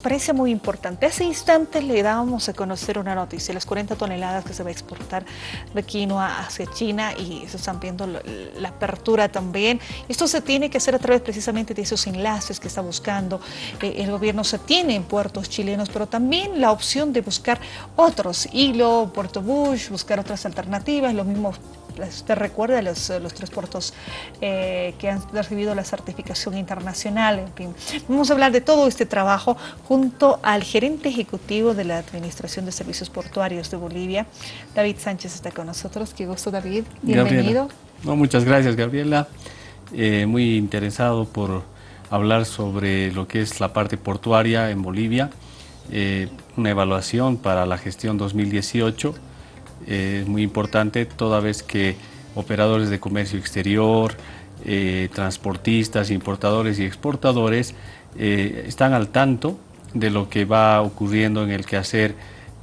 Parece muy importante. Hace instantes le dábamos a conocer una noticia, las 40 toneladas que se va a exportar de quinoa hacia China y se están viendo la, apertura también. Esto se tiene que hacer a través precisamente de esos enlaces que está buscando eh, el gobierno. Se tiene en puertos chilenos, pero también la opción de buscar otros, Hilo, Puerto Bush, buscar otras alternativas, lo mismo usted recuerda los, los tres puertos eh, que han recibido la certificación internacional, en fin. Vamos a hablar de todo este trabajo junto al gerente ejecutivo de la Administración de Servicios Portuarios de Bolivia, David Sánchez está con nosotros. Qué gusto, David. Bienvenido. No, muchas gracias, Gabriela. Eh, muy interesado por hablar sobre lo que es la parte portuaria en Bolivia, eh, una evaluación para la gestión 2018 es muy importante toda vez que operadores de comercio exterior, eh, transportistas, importadores y exportadores eh, están al tanto de lo que va ocurriendo en el quehacer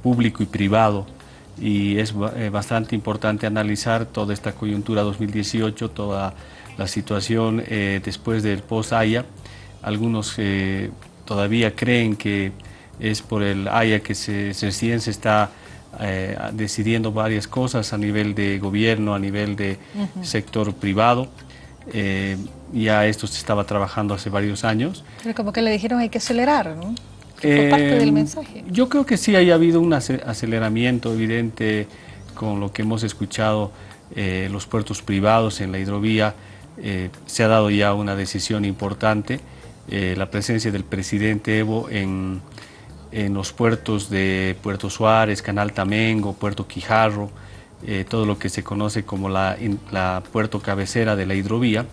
público y privado y es eh, bastante importante analizar toda esta coyuntura 2018, toda la situación después del post-AYA. Algunos todavía creen que es por el AYA que se, se está eh, decidiendo varias cosas a nivel de gobierno, a nivel de sector privado. Eh, ya esto se estaba trabajando hace varios años. Pero como que le dijeron hay que acelerar, ¿no? Fue parte del eh, mensaje. Yo creo que sí haya habido un aceleramiento evidente con lo que hemos escuchado los puertos privados en la hidrovía. se ha dado ya una decisión importante. la presencia del presidente Evo en en los puertos de Puerto Suárez, Canal Tamengo, Puerto Quijarro, eh, todo lo que se conoce como la, puerto cabecera de la hidrovía.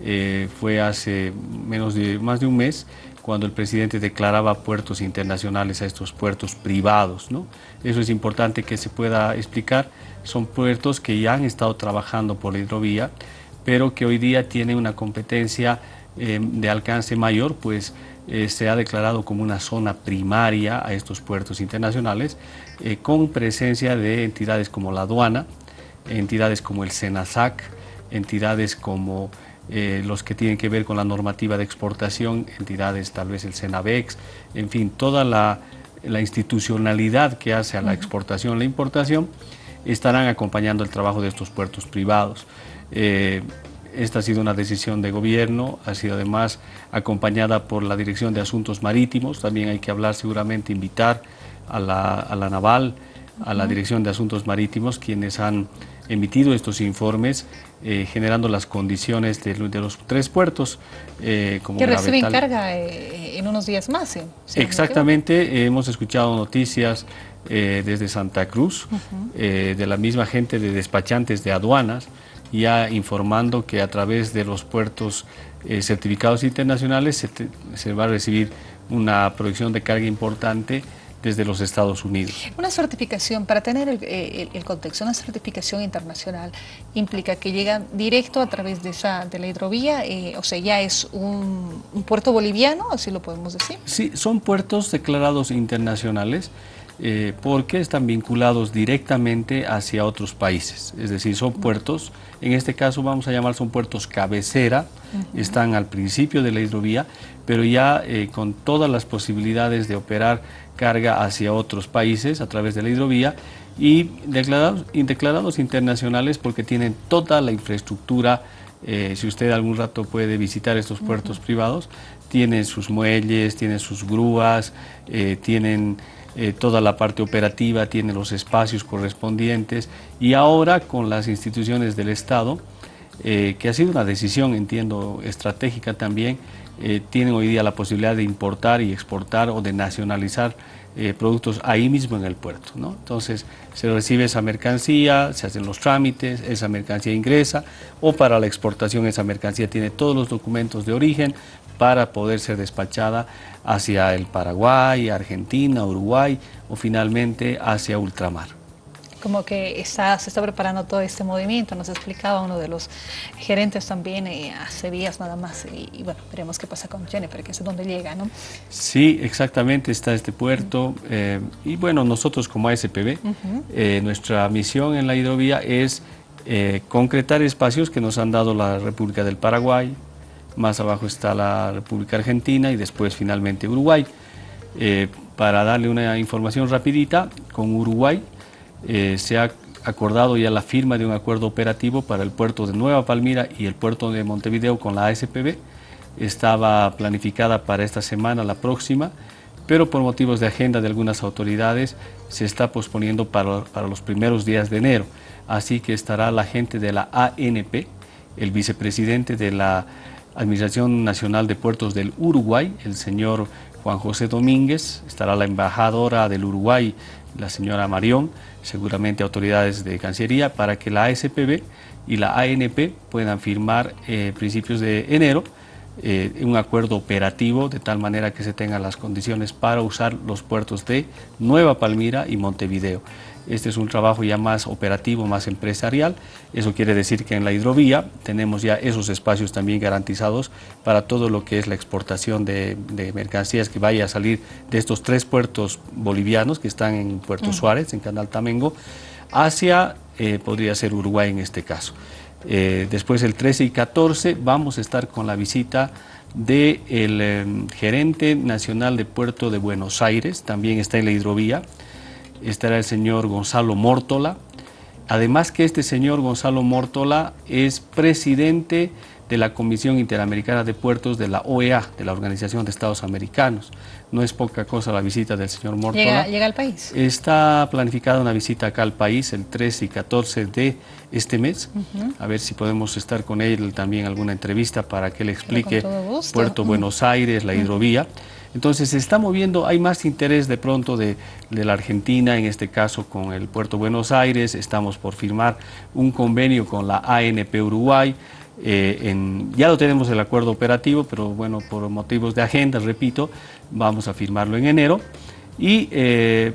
Eh, fue hace menos de, más de un mes cuando el presidente declaraba puertos internacionales a estos puertos privados. ¿no? Eso es importante que se pueda explicar. Son puertos que ya han estado trabajando por la hidrovía, pero que hoy día tienen una competencia eh, de alcance mayor, pues eh, se ha declarado como una zona primaria a estos puertos internacionales, eh, con presencia de entidades como la aduana, entidades como el SENASAC, entidades como eh, los que tienen que ver con la normativa de exportación, entidades tal vez el SENAVEX, en fin, toda la, institucionalidad que hace a la exportación, la importación, estarán acompañando el trabajo de estos puertos privados. Esta ha sido una decisión de gobierno, ha sido además acompañada por la Dirección de Asuntos Marítimos, también hay que hablar seguramente, invitar a la, Naval, a la Dirección de Asuntos Marítimos, quienes han emitido estos informes, eh, generando las condiciones de, los tres puertos. Eh, como que reciben carga eh, en unos días más. Exactamente, hemos escuchado noticias desde Santa Cruz, de la misma gente de despachantes de aduanas, ya informando que a través de los puertos eh, certificados internacionales se, va a recibir una producción de carga importante desde los Estados Unidos. Una certificación, para tener el, contexto, una certificación internacional implica que llegan directo a través de, esa, de la hidrovía, eh, o sea, ya es un, puerto boliviano, así lo podemos decir. Sí, son puertos declarados internacionales, eh, porque están vinculados directamente hacia otros países, es decir, son puertos, en este caso vamos a llamar son puertos cabecera, están al principio de la hidrovía, pero ya eh, con todas las posibilidades de operar carga hacia otros países a través de la hidrovía y declarados, declarados internacionales porque tienen toda la infraestructura eh, si usted algún rato puede visitar estos puertos privados, tienen sus muelles, tienen sus grúas, tienen eh, toda la parte operativa, tiene los espacios correspondientes y ahora con las instituciones del Estado, eh, que ha sido una decisión, entiendo, estratégica también, eh, tienen hoy día la posibilidad de importar y exportar o de nacionalizar productos ahí mismo en el puerto. ¿no? Entonces se recibe esa mercancía, se hacen los trámites, esa mercancía ingresa o para la exportación esa mercancía tiene todos los documentos de origen, para poder ser despachada hacia el Paraguay, Argentina, Uruguay o finalmente hacia ultramar. Como que está, se está preparando todo este movimiento, nos explicaba uno de los gerentes también eh, hace días nada más y, bueno, veremos qué pasa con Jennifer, que es donde llega, ¿no? Sí, exactamente, está este puerto eh, y bueno, nosotros como ASPB, eh, nuestra misión en la hidrovía es concretar espacios que nos han dado la República del Paraguay, más abajo está la República Argentina y después finalmente Uruguay. para darle una información rapidita, con Uruguay se ha acordado ya la firma de un acuerdo operativo para el puerto de Nueva Palmira y el puerto de Montevideo con la ASPB. Estaba planificada para esta semana, la próxima, pero por motivos de agenda de algunas autoridades se está posponiendo para, los primeros días de enero. Así que estará la gente de la ANP, el vicepresidente de la Administración Nacional de Puertos del Uruguay, el señor Juan José Domínguez, estará la embajadora del Uruguay, la señora Marión, seguramente autoridades de Cancillería, para que la ASPB y la ANP puedan firmar eh, principios de enero eh, un acuerdo operativo de tal manera que se tengan las condiciones para usar los puertos de Nueva Palmira y Montevideo. Este es un trabajo ya más operativo, más empresarial. Eso quiere decir que en la hidrovía tenemos ya esos espacios también garantizados para todo lo que es la exportación de, mercancías que vaya a salir de estos tres puertos bolivianos que están en Puerto Suárez, en Canal Tamengo, hacia, eh, podría ser Uruguay en este caso. Eh, después el 13 y 14 vamos a estar con la visita del em, gerente nacional de Puerto de Buenos Aires, también está en la hidrovía, estará el señor Gonzalo Mórtola, además que este señor Gonzalo Mórtola es presidente de la Comisión Interamericana de Puertos de la OEA, de la Organización de Estados Americanos. No es poca cosa la visita del señor Mortola. ¿Llega, al país? Está planificada una visita acá al país el 13 y 14 de este mes. A ver si podemos estar con él también alguna entrevista para que le explique Puerto Buenos Aires, la hidrovía. Entonces se está moviendo, hay más interés de pronto de, la Argentina, en este caso con el Puerto Buenos Aires, estamos por firmar un convenio con la ANP Uruguay, eh, ya lo tenemos el acuerdo operativo, pero bueno, por motivos de agenda, repito, vamos a firmarlo en enero. Y eh,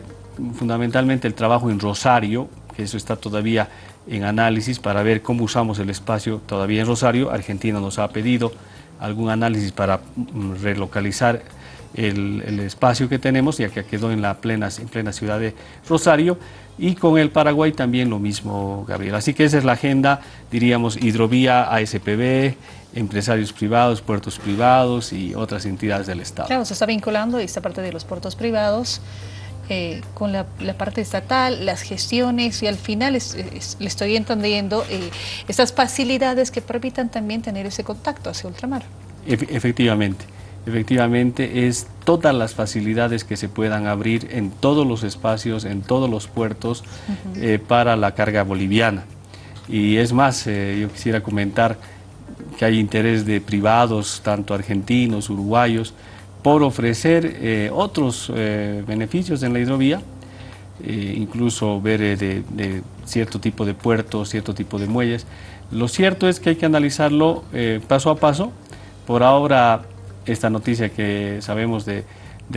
fundamentalmente el trabajo en Rosario, que eso está todavía en análisis para ver cómo usamos el espacio todavía en Rosario. Argentina nos ha pedido algún análisis para mm, relocalizar el, espacio que tenemos, ya que quedó en la plena, en plena ciudad de Rosario, y con el Paraguay también lo mismo, Gabriel. Así que esa es la agenda, diríamos, hidrovía, ASPB, empresarios privados, puertos privados y otras entidades del Estado. Claro, se está vinculando esta parte de los puertos privados eh, con la, parte estatal, las gestiones y al final le estoy entendiendo eh, estas facilidades que permitan también tener ese contacto hacia ultramar. efectivamente efectivamente es todas las facilidades que se puedan abrir en todos los espacios, en todos los puertos eh, para la carga boliviana. Y es más, eh, yo quisiera comentar que hay interés de privados, tanto argentinos, uruguayos, por ofrecer eh, otros beneficios en la hidrovía, incluso ver de, de, cierto tipo de puertos, cierto tipo de muelles. Lo cierto es que hay que analizarlo paso a paso. Por ahora esta noticia que sabemos de,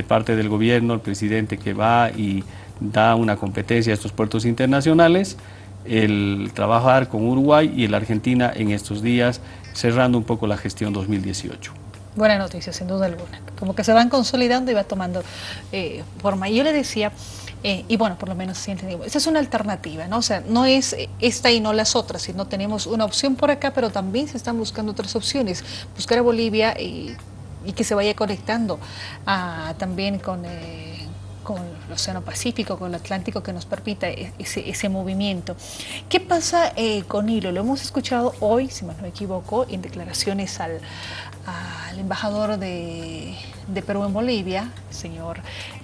parte del gobierno, el presidente que va y da una competencia a estos puertos internacionales, el trabajar con Uruguay y la Argentina en estos días, cerrando un poco la gestión 2018. Buena noticia, sin duda alguna. Como que se van consolidando y va tomando eh, forma. Y yo le decía, eh, y bueno, por lo menos sí entendimos, esa es una alternativa, ¿no? O sea, no es esta y no las otras, sino tenemos una opción por acá, pero también se están buscando otras opciones. Buscar a Bolivia y y que se vaya conectando ah, también con, eh, con el Océano Pacífico, con el Atlántico, que nos permita e, ese, ese movimiento. ¿Qué pasa eh, con hilo? Lo hemos escuchado hoy, si no me equivoco, en declaraciones al, al embajador de, de, Perú en Bolivia, señor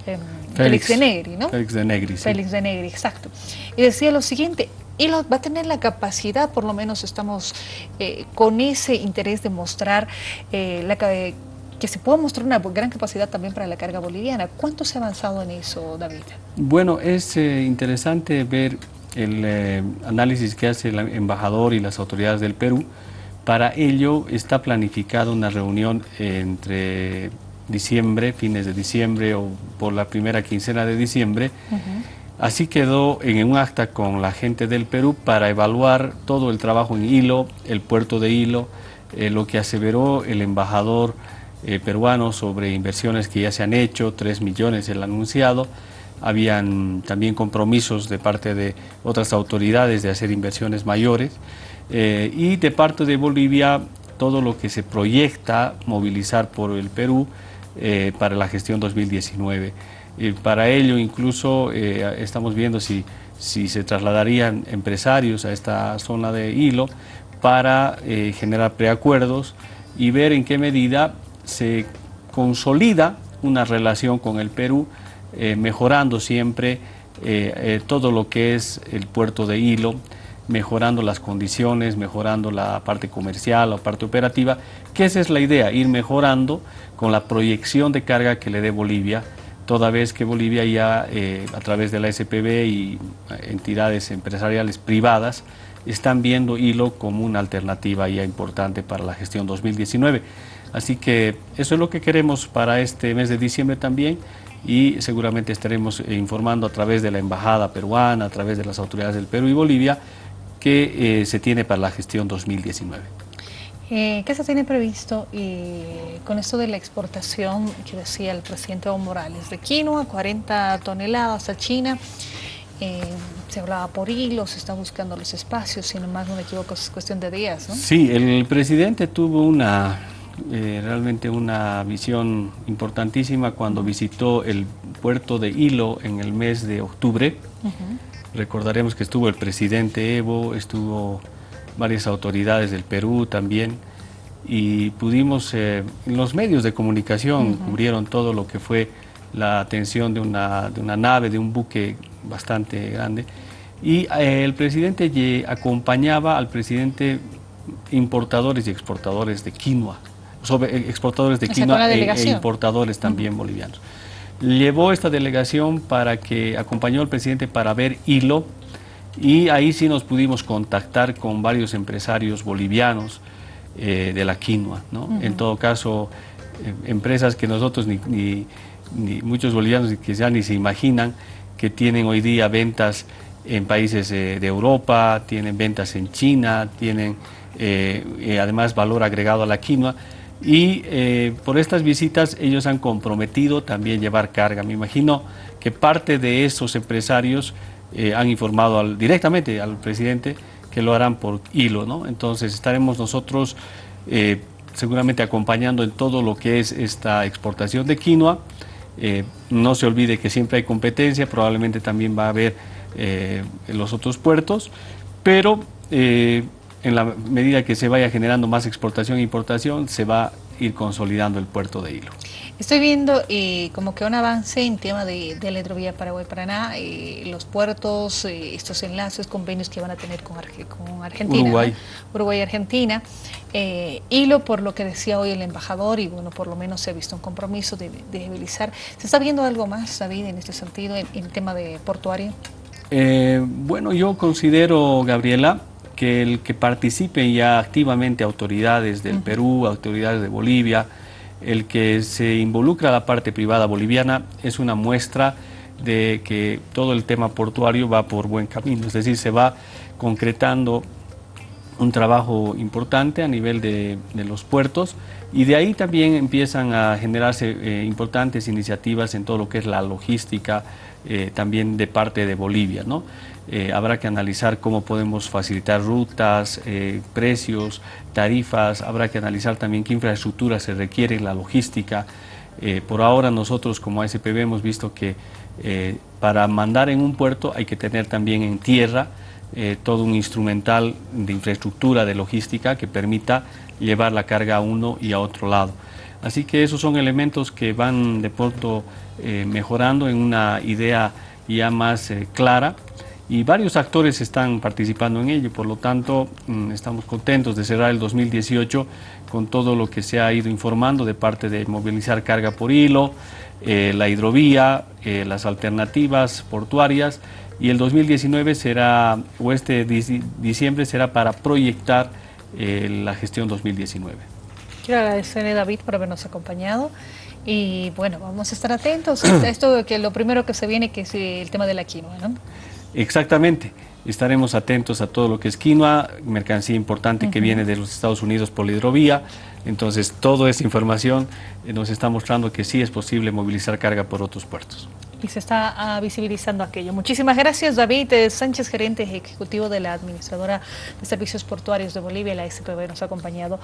em, Félix, de Negri, ¿no? Félix de Negri, sí. Félix de Negri, exacto. Y decía lo siguiente, y va a tener la capacidad, por lo menos estamos eh, con ese interés de mostrar eh, la, que se pueda mostrar una gran capacidad también para la carga boliviana. ¿Cuánto se ha avanzado en eso, David? Bueno, es eh, interesante ver el eh, análisis que hace el embajador y las autoridades del Perú. Para ello está planificada una reunión entre diciembre, fines de diciembre o por la primera quincena de diciembre. Así quedó en un acta con la gente del Perú para evaluar todo el trabajo en Hilo, el puerto de Hilo, eh, lo que aseveró el embajador eh, peruanos sobre inversiones que ya se han hecho, 3 millones el anunciado, habían también compromisos de parte de otras autoridades de hacer inversiones mayores eh, y de parte de Bolivia todo lo que se proyecta movilizar por el Perú eh, para la gestión 2019. para ello incluso estamos viendo si, si se trasladarían empresarios a esta zona de hilo para generar preacuerdos y ver en qué medida se consolida una relación con el Perú, mejorando siempre todo lo que es el puerto de Hilo, mejorando las condiciones, mejorando la parte comercial, la parte operativa, que esa es la idea, ir mejorando con la proyección de carga que le dé Bolivia, toda vez que Bolivia ya eh, a través de la SPB y eh, entidades empresariales privadas están viendo hilo como una alternativa ya importante para la gestión 2019. Así que eso es lo que queremos para este mes de diciembre también y seguramente estaremos eh, informando a través de la Embajada Peruana, a través de las autoridades del Perú y Bolivia, que eh, se tiene para la gestión 2019. Eh, ¿Qué se tiene previsto con esto de la exportación que decía el presidente Evo Morales? De quinoa, 40 toneladas a China, eh, se hablaba por hilo, se está buscando los espacios, si no más no me equivoco, es cuestión de días, ¿no? Sí, el presidente tuvo una, realmente una visión importantísima cuando visitó el puerto de Hilo en el mes de octubre. Recordaremos que estuvo el presidente Evo, estuvo varias autoridades del Perú también y pudimos, eh, los medios de comunicación cubrieron todo lo que fue la atención de una, de una nave, de un buque bastante grande. Y eh, el presidente acompañaba al presidente importadores y exportadores de quinoa, sobre, eh, exportadores de quinoa e, e, importadores también bolivianos. Llevó esta delegación para que acompañó al presidente para ver hilo y ahí sí nos pudimos contactar con varios empresarios bolivianos eh, de la quinoa. En todo caso, eh, empresas que nosotros ni, muchos bolivianos quizá ni se imaginan que tienen hoy día ventas en países eh, de Europa, tienen ventas en China, tienen además valor agregado a la quinoa y eh, por estas visitas ellos han comprometido también llevar carga. Me imagino que parte de esos empresarios eh, han informado directamente al presidente que lo harán por hilo, ¿no? Entonces estaremos nosotros eh, seguramente acompañando en todo lo que es esta exportación de quinoa. no se olvide que siempre hay competencia, probablemente también va a haber en los otros puertos, pero en la medida que se vaya generando más exportación e importación, se va a ir consolidando el puerto de hilo. Estoy viendo eh, como que un avance en tema de, de la hidrovía Paraguay-Paraná, eh, los puertos, eh, estos enlaces, convenios que van a tener con, Argentina, Uruguay, Uruguay Argentina. hilo por lo que decía hoy el embajador y bueno, por lo menos se ha visto un compromiso de, de debilizar. ¿Se está viendo algo más, David, en este sentido, en, en el tema de portuario? bueno, yo considero, Gabriela, que el que participen ya activamente autoridades del Perú, autoridades de Bolivia, el que se involucra a la parte privada boliviana es una muestra de que todo el tema portuario va por buen camino, es decir, se va concretando un trabajo importante a nivel de, los puertos y de ahí también empiezan a generarse eh, importantes iniciativas en todo lo que es la logística eh, también de parte de Bolivia. ¿no? Eh, habrá que analizar cómo podemos facilitar rutas, eh, precios, tarifas, habrá que analizar también qué infraestructura se requiere la logística. Por ahora nosotros como ASPB hemos visto que para mandar en un puerto hay que tener también en tierra todo un instrumental de infraestructura, de logística que permita llevar la carga a uno y a otro lado. Así que esos son elementos que van de pronto mejorando en una idea ya más clara. Y varios actores están participando en ello, por lo tanto mm, estamos contentos de cerrar el 2018 con todo lo que se ha ido informando de parte de movilizar carga por hilo, eh, la hidrovía, eh, las alternativas portuarias. Y el 2019 será, o este diciembre será para proyectar eh, la gestión 2019. Quiero agradecerle David por habernos acompañado y bueno, vamos a estar atentos a esto que lo primero que se viene que es el tema de la quinoa, ¿no? Exactamente. Estaremos atentos a todo lo que es quinoa, mercancía importante que viene de los Estados Unidos por la hidrovía. Entonces, toda esa información eh, nos está mostrando que sí es posible movilizar carga por otros puertos. Y se está ah, visibilizando aquello. Muchísimas gracias, David eh, Sánchez, gerente ejecutivo de la Administradora de Servicios Portuarios de Bolivia, la SPB, nos ha acompañado